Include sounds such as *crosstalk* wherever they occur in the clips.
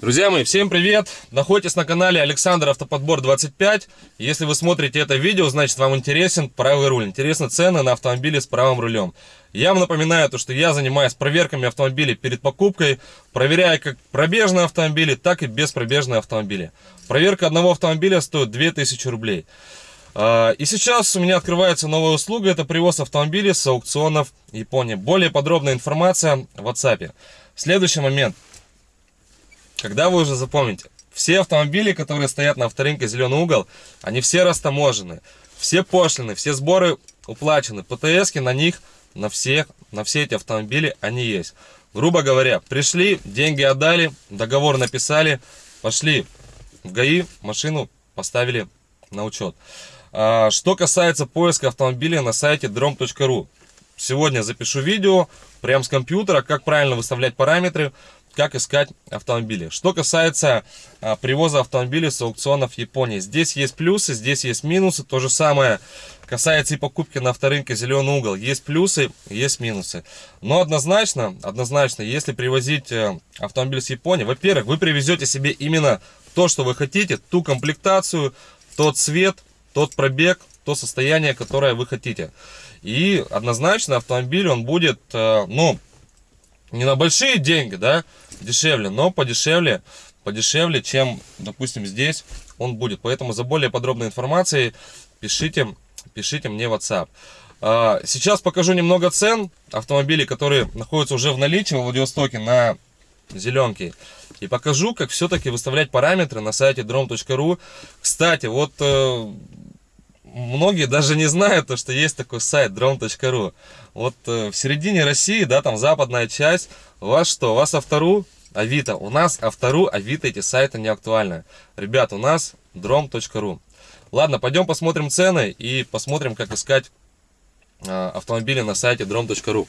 Друзья мои, всем привет! Находитесь на канале Александр Автоподбор 25. Если вы смотрите это видео, значит вам интересен правый руль, интересны цены на автомобили с правым рулем. Я вам напоминаю, то, что я занимаюсь проверками автомобилей перед покупкой, проверяя как пробежные автомобили, так и беспробежные автомобили. Проверка одного автомобиля стоит 2000 рублей. А, и сейчас у меня открывается новая услуга, это привоз автомобилей с аукционов Японии. Более подробная информация в WhatsApp. Следующий момент. Когда вы уже запомните, все автомобили, которые стоят на авторынке «Зеленый угол», они все растаможены, все пошлины, все сборы уплачены, ПТСки на них, на все, на все эти автомобили они есть. Грубо говоря, пришли, деньги отдали, договор написали, пошли в ГАИ, машину поставили на учет. А, что касается поиска автомобиля на сайте drom.ru, сегодня запишу видео прямо с компьютера, как правильно выставлять параметры, как искать автомобили. Что касается а, привоза автомобилей с аукционов Японии. Здесь есть плюсы, здесь есть минусы. То же самое касается и покупки на авторынке «Зеленый угол». Есть плюсы, есть минусы. Но однозначно, однозначно, если привозить э, автомобиль с Японии, во-первых, вы привезете себе именно то, что вы хотите, ту комплектацию, тот цвет, тот пробег, то состояние, которое вы хотите. И однозначно автомобиль, он будет, э, ну, не на большие деньги, да, дешевле, но подешевле, подешевле, чем, допустим, здесь он будет. Поэтому за более подробной информацией пишите, пишите мне в WhatsApp. А, сейчас покажу немного цен автомобилей, которые находятся уже в наличии в Владивостоке на зеленке. И покажу, как все-таки выставлять параметры на сайте drom.ru. Кстати, вот э, многие даже не знают, что есть такой сайт drone.ru. Вот э, в середине России, да, там западная часть, у вас что, у вас Автору, Авито. У нас Автору, Авито эти сайты не актуальны. Ребят, у нас drone.ru. Ладно, пойдем посмотрим цены и посмотрим, как искать э, автомобили на сайте drone.ru.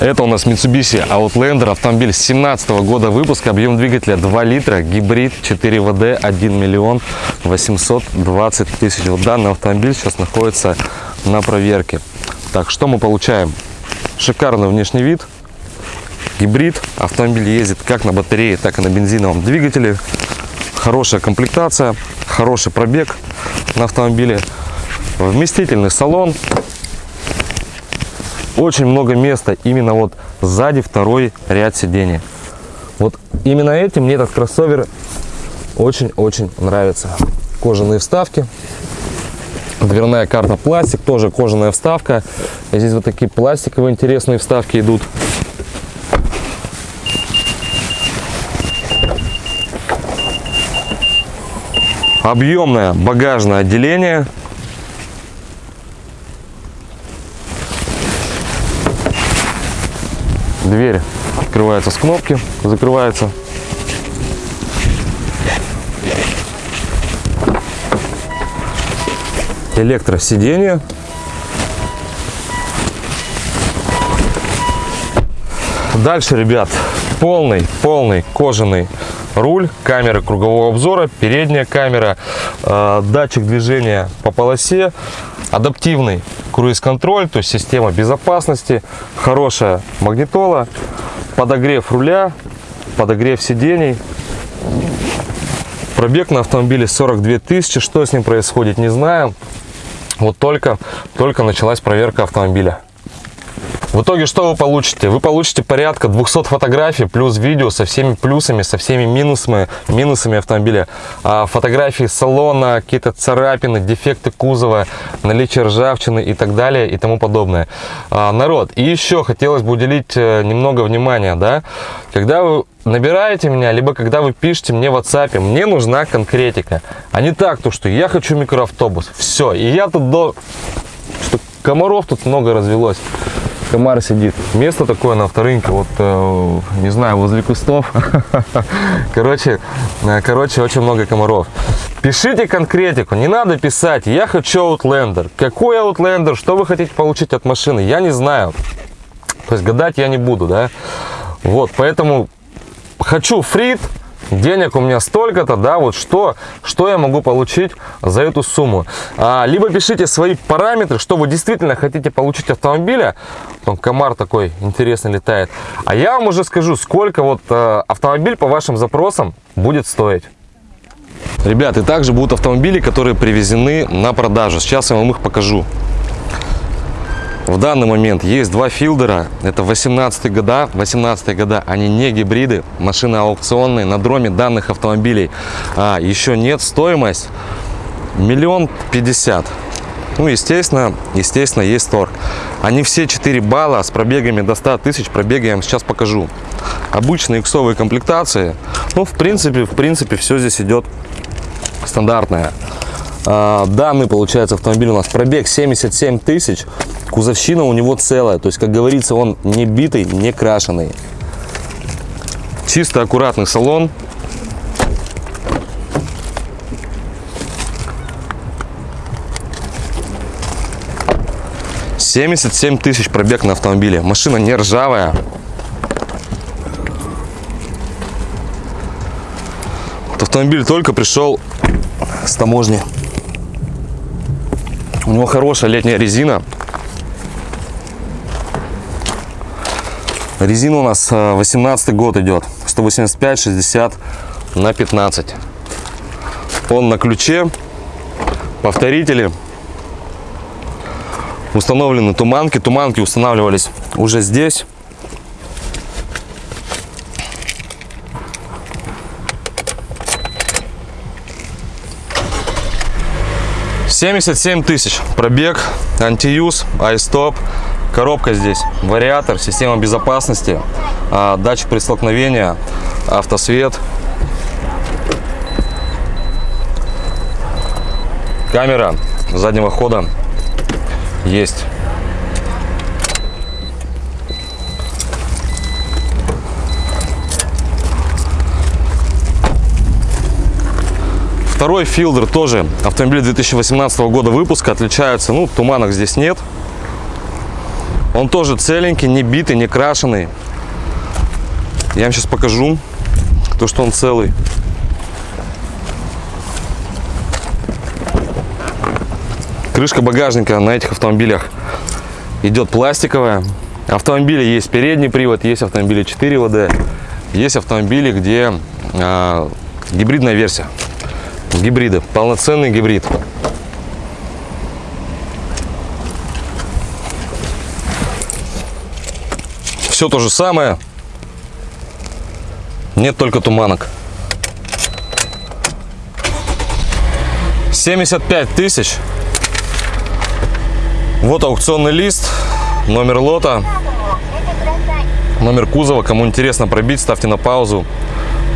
Это у нас Mitsubishi Outlander, автомобиль 17 года выпуска, объем двигателя 2 литра, гибрид 4 ВД, 1 миллион 820 тысяч. Вот данный автомобиль сейчас находится на проверке. Так, что мы получаем? Шикарный внешний вид, гибрид, автомобиль ездит как на батарее, так и на бензиновом двигателе. Хорошая комплектация, хороший пробег на автомобиле, вместительный салон, очень много места именно вот сзади второй ряд сидений. Вот именно этим мне этот кроссовер очень-очень нравится. Кожаные вставки. Дверная карта пластик, тоже кожаная вставка. И здесь вот такие пластиковые интересные вставки идут. Объемное багажное отделение Дверь открывается с кнопки, закрывается. Электросиденье. Дальше, ребят, полный, полный кожаный руль, камера кругового обзора, передняя камера, э, датчик движения по полосе, адаптивный круиз-контроль, то есть система безопасности, хорошая магнитола, подогрев руля, подогрев сидений. Пробег на автомобиле 42 тысячи, что с ним происходит, не знаю. Вот только, только началась проверка автомобиля. В итоге что вы получите? Вы получите порядка 200 фотографий плюс видео со всеми плюсами, со всеми минусами, минусами автомобиля. А, фотографии салона, какие-то царапины, дефекты кузова, наличие ржавчины и так далее и тому подобное. А, народ, и еще хотелось бы уделить э, немного внимания, да, когда вы набираете меня, либо когда вы пишете мне в WhatsApp, мне нужна конкретика, а не так, то что я хочу микроавтобус, все, и я тут до... Комаров тут много развелось комар сидит. Место такое на авторынке, вот, э, не знаю, возле кустов. *laughs* Короче, э, короче, очень много комаров. Пишите конкретику, не надо писать, я хочу Outlander. Какой Outlander, что вы хотите получить от машины, я не знаю. То есть гадать я не буду, да. Вот, поэтому хочу фрит, денег у меня столько-то, да, вот что, что я могу получить за эту сумму. А, либо пишите свои параметры, что вы действительно хотите получить автомобиля, Там комар такой интересный летает. А я вам уже скажу, сколько вот э, автомобиль по вашим запросам будет стоить. Ребят, и также будут автомобили, которые привезены на продажу. Сейчас я вам их покажу. В данный момент есть два филдера. Это 18 года. 18 года. Они не гибриды. Машины аукционные. На дроме данных автомобилей а, еще нет. Стоимость миллион пятьдесят. Ну, естественно, естественно, есть торг. Они все 4 балла с пробегами до 100 тысяч. Пробеги я вам сейчас покажу. Обычные иксовые комплектации. Ну, в принципе, в принципе, все здесь идет стандартное. А, данный, получается, автомобиль у нас пробег 77 тысяч. Кузовщина у него целая. То есть, как говорится, он не битый, не крашеный. Чисто аккуратный салон. Семьдесят семь тысяч пробег на автомобиле. Машина не ржавая. Автомобиль только пришел с таможни. У него хорошая летняя резина. Резина у нас 18 год идет. 185, 60 на 15. Он на ключе. Повторители. Установлены туманки. Туманки устанавливались уже здесь. Семьдесят семь тысяч. Пробег, антиюз, айстоп, коробка здесь, вариатор, система безопасности, а, датчик при столкновении, автосвет, камера заднего хода есть. Второй филдер тоже автомобиль 2018 года выпуска. Отличается, ну, туманок здесь нет. Он тоже целенький, не битый, не крашеный. Я вам сейчас покажу, то, что он целый. Крышка багажника на этих автомобилях идет пластиковая. Автомобили есть передний привод, есть автомобили 4 ВД, есть автомобили, где э, гибридная версия. Гибриды, полноценный гибрид. Все то же самое, нет только туманок. 75 тысяч. Вот аукционный лист, номер лота, номер кузова. Кому интересно пробить, ставьте на паузу,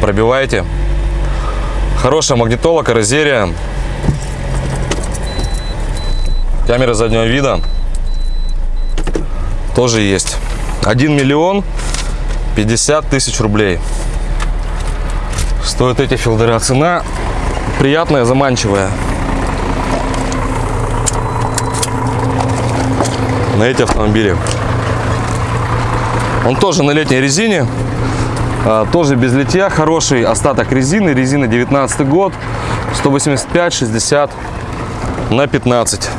пробивайте. Хорошая магнитола, каррозерия. Камера заднего вида тоже есть. 1 миллион 50 тысяч рублей. Стоят эти филдера. Цена приятная, заманчивая. На эти автомобили. Он тоже на летней резине. А, тоже без литья. Хороший остаток резины. Резина 19 год. 185-60 на 15.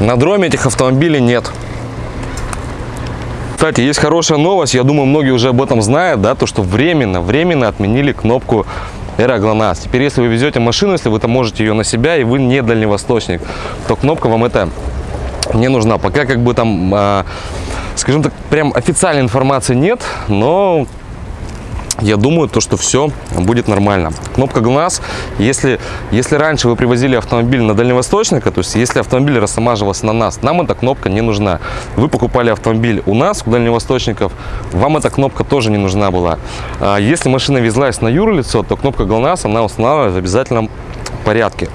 На дроме этих автомобилей нет. Кстати, есть хорошая новость, я думаю, многие уже об этом знают, да, то, что временно, временно отменили кнопку Эроглонас. Теперь, если вы везете машину, если вы там можете ее на себя, и вы не дальневосточник, то кнопка вам это не нужна. Пока как бы там, э, скажем так, прям официальной информации нет, но я думаю, то, что все будет нормально. Кнопка ГЛОНАСС, если, если раньше вы привозили автомобиль на дальневосточника, то есть если автомобиль рассамаживался на нас, нам эта кнопка не нужна. Вы покупали автомобиль у нас, у дальневосточников, вам эта кнопка тоже не нужна была. А если машина везлась на юрлицо, то кнопка ГЛОНАСС, она устанавливается в обязательном порядке.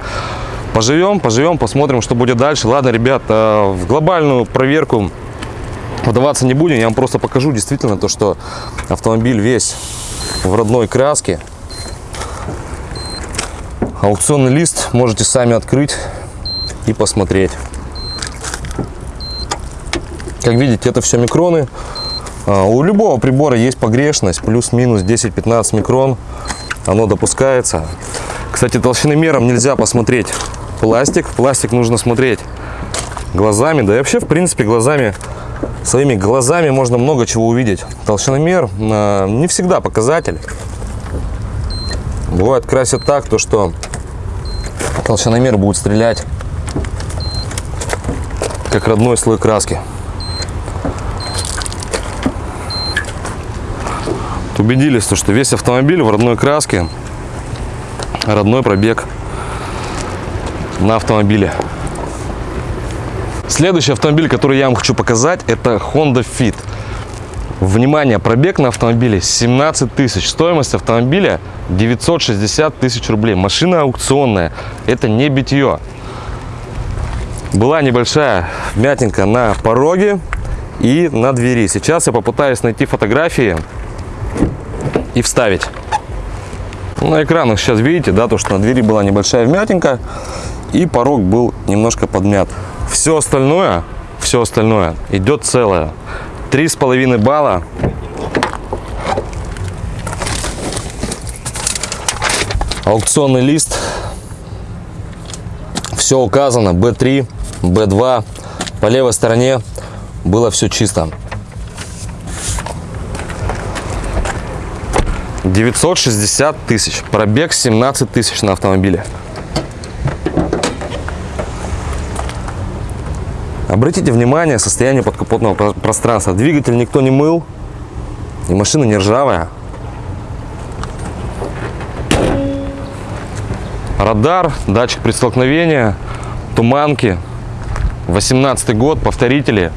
Поживем, поживем, посмотрим, что будет дальше. Ладно, ребят, в глобальную проверку вдаваться не будем. Я вам просто покажу действительно то, что автомобиль весь в родной краске. Аукционный лист можете сами открыть и посмотреть. Как видите, это все микроны. А, у любого прибора есть погрешность, плюс-минус 10-15 микрон. Оно допускается. Кстати, толщиномером нельзя посмотреть пластик. Пластик нужно смотреть глазами, да и вообще, в принципе, глазами, своими глазами можно много чего увидеть. Толщиномер э, не всегда показатель. Бывает красят так, то что толщиномер будет стрелять как родной слой краски. Убедились, то, что весь автомобиль в родной краске, родной пробег на автомобиле. Следующий автомобиль, который я вам хочу показать, это Honda Fit. Внимание, пробег на автомобиле 17 тысяч. Стоимость автомобиля 960 тысяч рублей. Машина аукционная. Это не битье. Была небольшая вмятинка на пороге и на двери. Сейчас я попытаюсь найти фотографии и вставить. На экранах сейчас видите, да, то, что на двери была небольшая вмятинка и порог был немножко подмят. Все остальное, все остальное идет целое. Три с половиной балла. Аукционный лист. Все указано. B3, B2. По левой стороне было все чисто. 960 тысяч. Пробег 17 тысяч на автомобиле. Обратите внимание состояние подкапотного пространства. Двигатель никто не мыл. И машина не ржавая. Радар, датчик при столкновении, туманки. 18 год, повторители.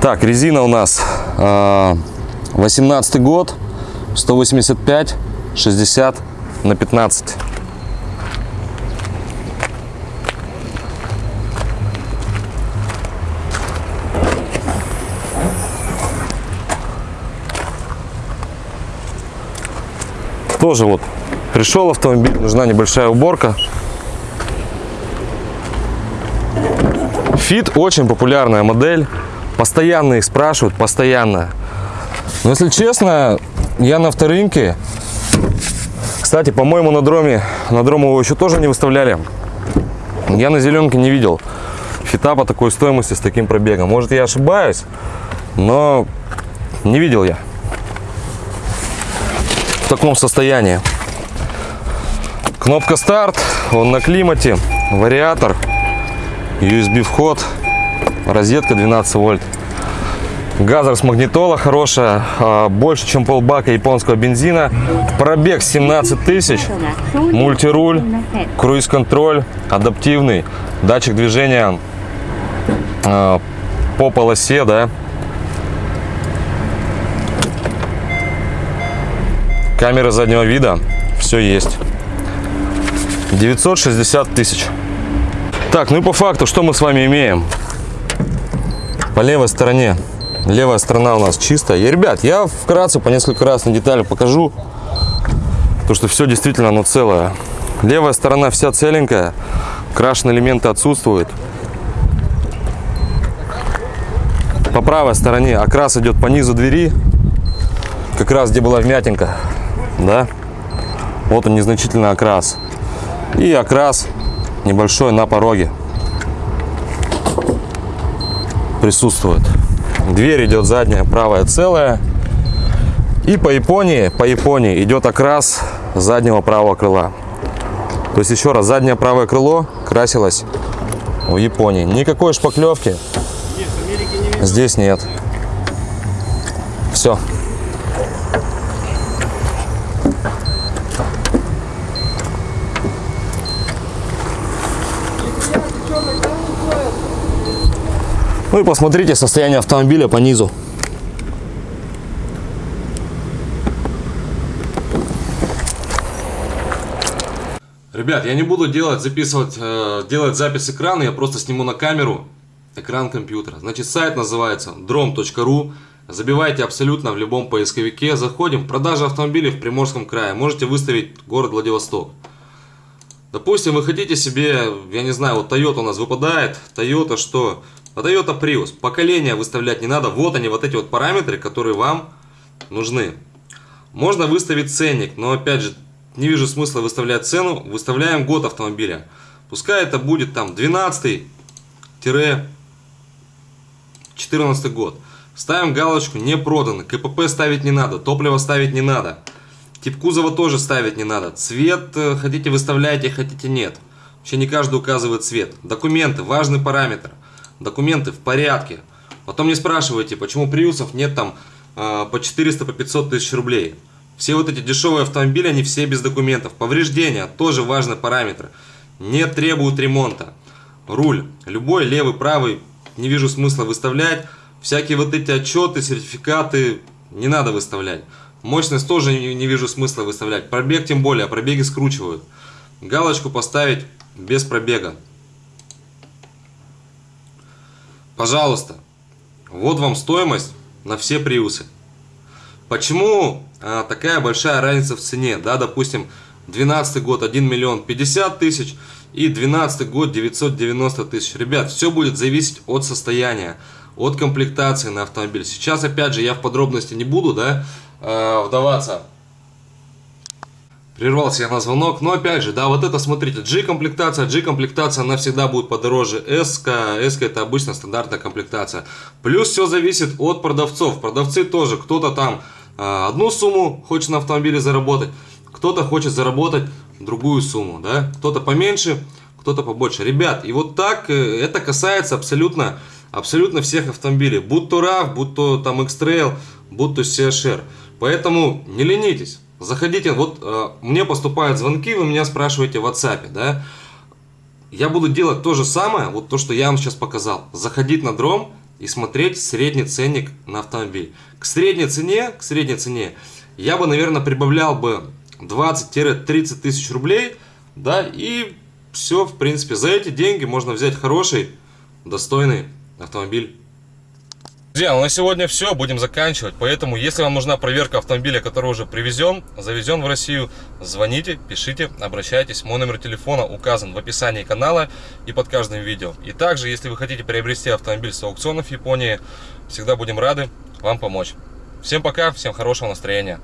Так, резина у нас 18 год, 185, 60 на 15. Тоже вот пришел автомобиль, нужна небольшая уборка. Фит очень популярная модель. Постоянно их спрашивают, постоянно. Но если честно, я на авторынке. Кстати, по-моему, на дроме, на дром его еще тоже не выставляли. Я на зеленке не видел фита по такой стоимости с таким пробегом. Может, я ошибаюсь, но не видел я таком состоянии. Кнопка старт, он на климате, вариатор, USB вход, розетка 12 вольт. Газер с магнитола хорошая, а, больше чем полбака японского бензина. Пробег 17 тысяч, мультируль, круиз-контроль, адаптивный, датчик движения а, по полосе, да. Камера заднего вида, все есть. 960 тысяч. Так, ну и по факту, что мы с вами имеем? По левой стороне. Левая сторона у нас чистая. И, ребят, я вкратце по несколько раз на детали покажу. То, что все действительно оно целое. Левая сторона вся целенькая. Крашеные элементы отсутствуют. По правой стороне окрас идет по низу двери. Как раз где была вмятинка. Да? Вот он незначительный окрас. И окрас небольшой на пороге присутствует. Дверь идет задняя, правая целая. И по Японии, по Японии идет окрас заднего правого крыла. То есть еще раз, заднее правое крыло красилось в Японии. Никакой шпаклевки здесь нет. Все. Ну и посмотрите состояние автомобиля по низу. Ребят, я не буду делать, записывать, э, делать запись экрана, я просто сниму на камеру экран компьютера. Значит, сайт называется drom.ru. Забивайте абсолютно в любом поисковике. Заходим. Продажа автомобилей в Приморском крае. Можете выставить город Владивосток. Допустим, вы хотите себе, я не знаю, вот Toyota у нас выпадает. Toyota что? А Toyota Prius. Поколение выставлять не надо. Вот они, вот эти вот параметры, которые вам нужны. Можно выставить ценник, но опять же, не вижу смысла выставлять цену, выставляем год автомобиля. Пускай это будет там 12-14 год. Ставим галочку не продано, КПП ставить не надо, топливо ставить не надо. Тип кузова тоже ставить не надо. Цвет э, хотите выставляйте, хотите нет. Вообще не каждый указывает цвет. Документы, важный параметр. Документы в порядке. Потом не спрашивайте, почему приусов нет там э, по 400, по 500 тысяч рублей. Все вот эти дешевые автомобили, они все без документов. Повреждения, тоже важный параметр. Не требуют ремонта. Руль, любой, левый, правый, не вижу смысла выставлять. Всякие вот эти отчеты, сертификаты не надо выставлять. Мощность тоже не, не вижу смысла выставлять. Пробег тем более, пробеги скручивают. Галочку поставить без пробега. Пожалуйста, вот вам стоимость на все приусы. Почему а, такая большая разница в цене? Да, допустим, 12 год 1 миллион 50 тысяч и 12 год 990 тысяч. Ребят, все будет зависеть от состояния, от комплектации на автомобиль. Сейчас, опять же, я в подробности не буду, да, э, вдаваться. Прервался я на звонок, но опять же, да, вот это, смотрите, G-комплектация, G-комплектация, она всегда будет подороже S, S это обычно стандартная комплектация. Плюс все зависит от продавцов, продавцы тоже, кто-то там э, одну сумму хочет на автомобиле заработать, кто-то хочет заработать другую сумму, да, кто-то поменьше, кто-то побольше. Ребят, и вот так э, это касается абсолютно, абсолютно всех автомобилей, будь то RAV, будь то там X-Trail, будь то CHR. Поэтому не ленитесь. Заходите, вот э, мне поступают звонки, вы меня спрашиваете в WhatsApp, да. Я буду делать то же самое, вот то, что я вам сейчас показал. Заходить на дром и смотреть средний ценник на автомобиль. К средней цене, к средней цене я бы, наверное, прибавлял бы 20-30 тысяч рублей, да, и все, в принципе, за эти деньги можно взять хороший, достойный автомобиль. Друзья, ну на сегодня все, будем заканчивать. Поэтому, если вам нужна проверка автомобиля, который уже привезен, завезен в Россию, звоните, пишите, обращайтесь. Мой номер телефона указан в описании канала и под каждым видео. И также, если вы хотите приобрести автомобиль с аукционов Японии, всегда будем рады вам помочь. Всем пока, всем хорошего настроения.